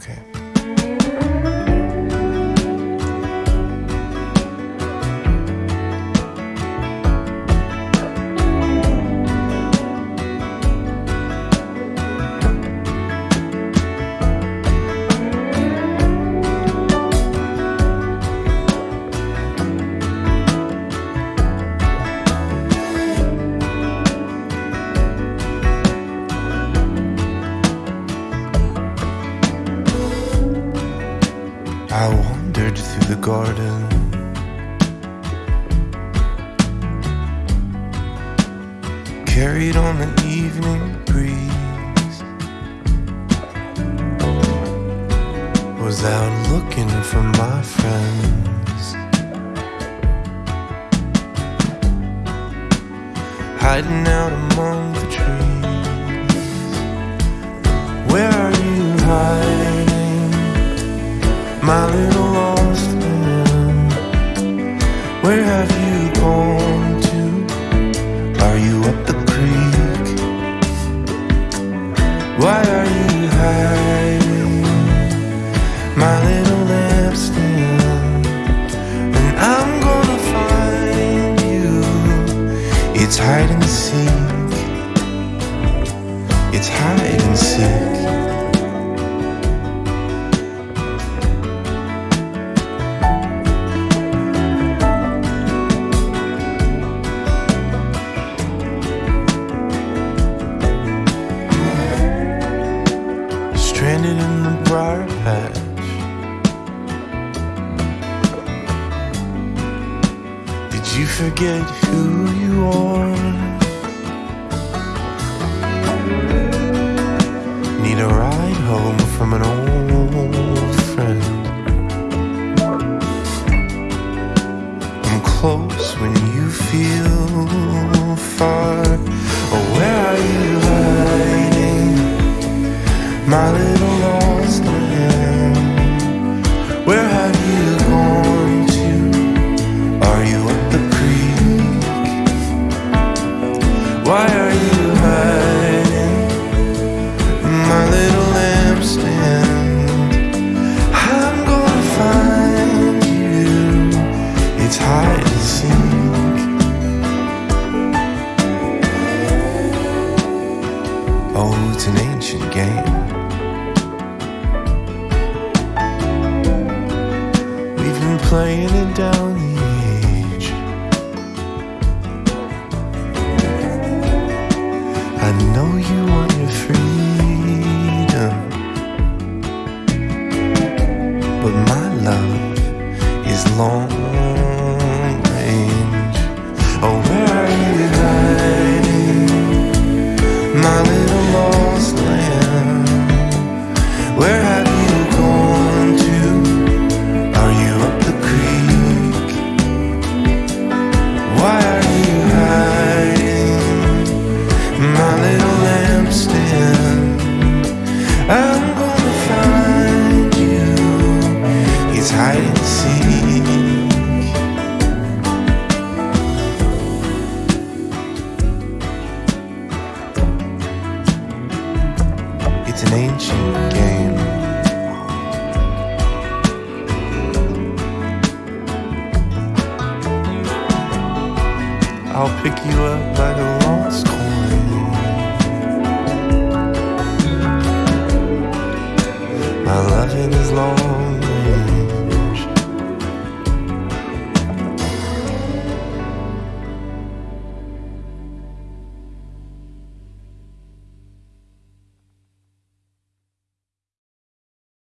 Okay. I wandered through the garden. Carried on the evening breeze. Was out looking for my friends. Hiding out among the trees. Where are you hiding? My little lost man. Where have you gone to? Are you up the creek? Why are you hiding, my little lampstand? And I'm gonna find you. It's hide and seek. It's hide and seek. Stranded in the briar patch. Did you forget who you are? Need a ride home from an old friend. I'm close when you feel far. Why are you hiding, my little lampstand? I'm gonna find you. It's hide and seek. Oh, it's an ancient game. We've been playing it down I know you want your freedom, but my love is long ancient game. I'll pick you up like a lost coin. My loving is long.